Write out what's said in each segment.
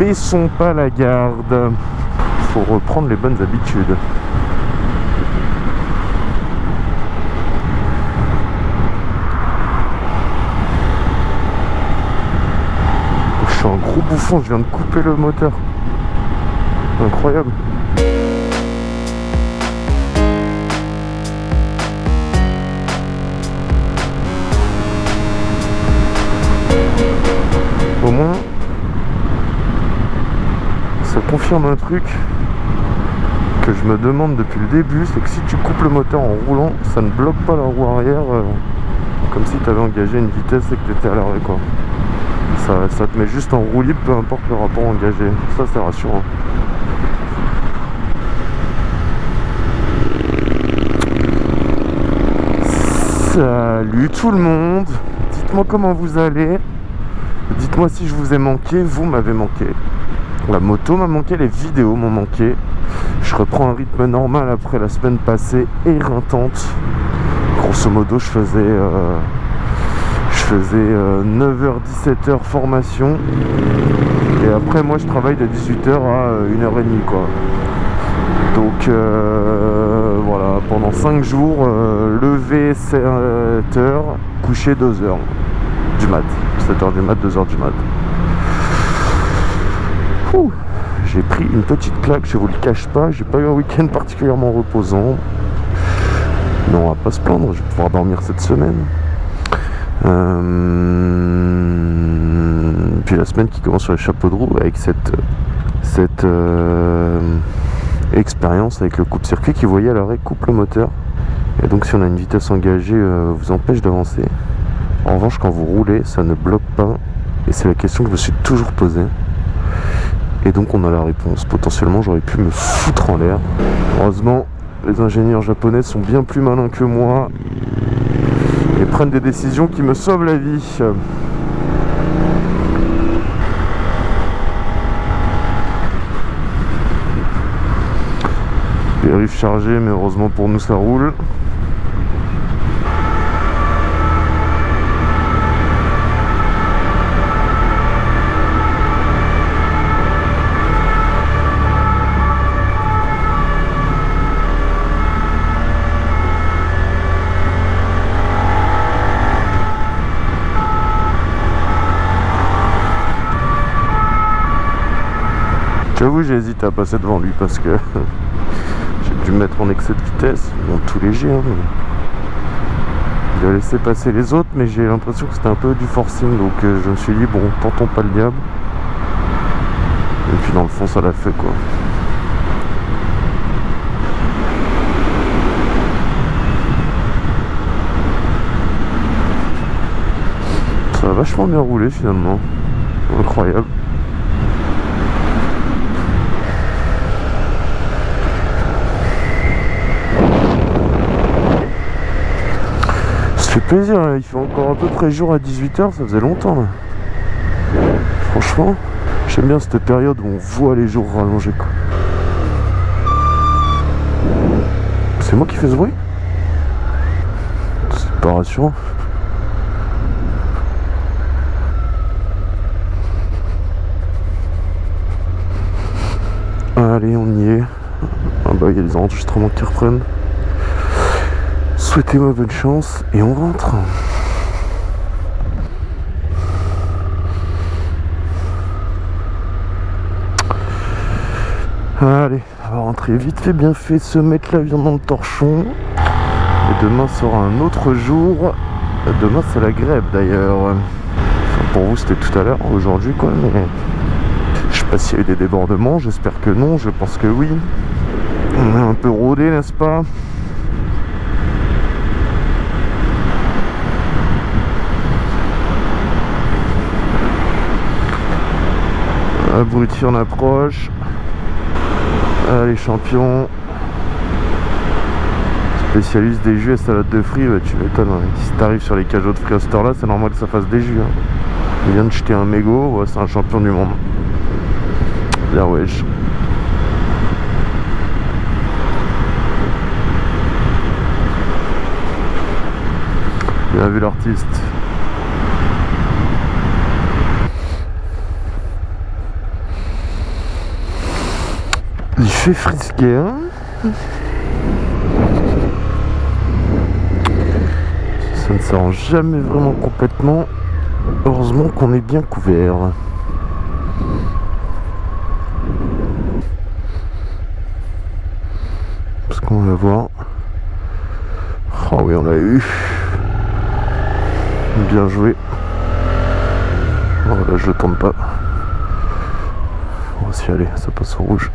baissons pas la garde. Faut reprendre les bonnes habitudes. Je suis un gros bouffon, je viens de couper le moteur. Incroyable. Confirme un truc que je me demande depuis le début, c'est que si tu coupes le moteur en roulant, ça ne bloque pas la roue arrière euh, comme si tu avais engagé une vitesse et que tu étais à l'arrêt quoi. Ça, te met juste en roue libre, peu importe le rapport engagé. Ça c'est rassurant. Salut tout le monde Dites-moi comment vous allez Dites-moi si je vous ai manqué, vous m'avez manqué. La moto m'a manqué, les vidéos m'ont manqué. Je reprends un rythme normal après la semaine passée éreintante. Grosso modo, je faisais, euh, je faisais 9h-17h euh, formation. Et après, moi, je travaille de 18h à 1h30, quoi. Donc euh, voilà, pendant 5 jours, lever 7h, coucher 2h du mat. 7h du mat, 2h du mat. J'ai pris une petite claque, je vous le cache pas, j'ai pas eu un week-end particulièrement reposant. Mais on va pas se plaindre, je vais pouvoir dormir cette semaine. Euh, puis la semaine qui commence sur les chapeaux de roue avec cette, cette euh, expérience avec le coupe-circuit qui, voyait à l'arrêt, coupe le moteur. Et donc si on a une vitesse engagée, euh, vous empêche d'avancer. En revanche, quand vous roulez, ça ne bloque pas. Et c'est la question que je me suis toujours posée. Et donc on a la réponse. Potentiellement j'aurais pu me foutre en l'air. Heureusement, les ingénieurs japonais sont bien plus malins que moi et prennent des décisions qui me sauvent la vie. Périph' chargé, mais heureusement pour nous ça roule. J'avoue, j'hésite à passer devant lui parce que j'ai dû mettre en excès de vitesse. Ils tout léger. Hein, Il a laissé passer les autres, mais j'ai l'impression que c'était un peu du forcing. Donc euh, je me suis dit, bon, tentons pas le diable. Et puis dans le fond, ça l'a fait quoi. Ça a vachement bien roulé finalement. Incroyable. Fait plaisir, hein. il fait encore à peu près jour à 18h, ça faisait longtemps là. Franchement, j'aime bien cette période où on voit les jours rallongés quoi. C'est moi qui fais ce bruit? C'est pas rassurant. Allez, on y est. Ah bah, il y a des enregistrements qui reprennent. Souhaitez-moi bonne chance et on rentre. Allez, on va rentrer vite fait, bien fait, se mettre la viande dans le torchon. Et demain sera un autre jour. Demain c'est la grève d'ailleurs. pour vous c'était tout à l'heure, aujourd'hui quoi, je sais pas s'il y a eu des débordements, j'espère que non, je pense que oui. On est un peu rodé, n'est-ce pas? Abruti en approche. Allez champions. Spécialiste des jus et salade de fruits, tu m'étonnes. Hein. Si t'arrives sur les cajots de fruits à là c'est normal que ça fasse des jus. Hein. Il vient de jeter un mégot, c'est un champion du monde. Wesh. Bien vu l'artiste. Fait frisquer. Hein ça ne s'arrange jamais vraiment complètement. Heureusement qu'on est bien couvert. Parce qu'on va voir. Oh oui, on l'a eu. Bien joué. Oh là, je tente pas. On va s'y aller, ça passe au rouge.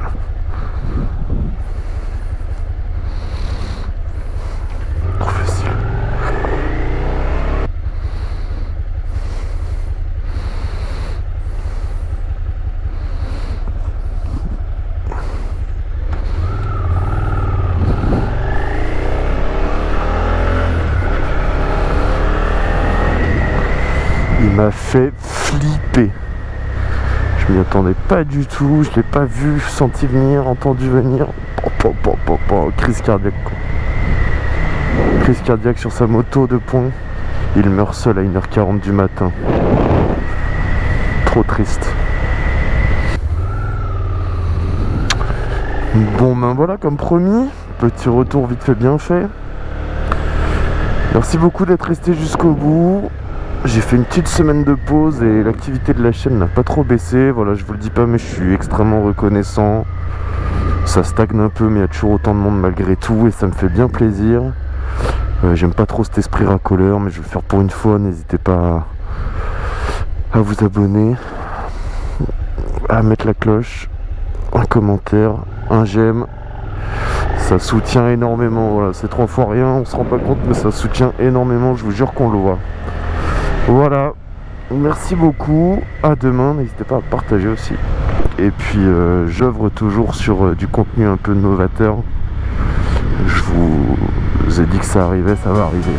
Il m'a fait flipper. Je m'y attendais pas du tout, je l'ai pas vu, senti venir, entendu venir. Oh, Crise cardiaque. Crise cardiaque sur sa moto de pont. Il meurt seul à 1h40 du matin. Trop triste. Bon ben voilà comme promis, petit retour vite fait bien fait. Merci beaucoup d'être resté jusqu'au bout. J'ai fait une petite semaine de pause et l'activité de la chaîne n'a pas trop baissé. Voilà, je vous le dis pas, mais je suis extrêmement reconnaissant. Ça stagne un peu, mais il y a toujours autant de monde malgré tout et ça me fait bien plaisir. Euh, J'aime pas trop cet esprit racoleur, mais je vais le faire pour une fois. N'hésitez pas à, à vous abonner, à mettre la cloche, un commentaire, un j'aime. Ça soutient énormément. Voilà, c'est trois fois rien, on se rend pas compte, mais ça soutient énormément. Je vous jure qu'on le voit. Voilà, merci beaucoup, à demain, n'hésitez pas à partager aussi. Et puis euh, j'œuvre toujours sur euh, du contenu un peu novateur. Je vous ai dit que ça arrivait, ça va arriver.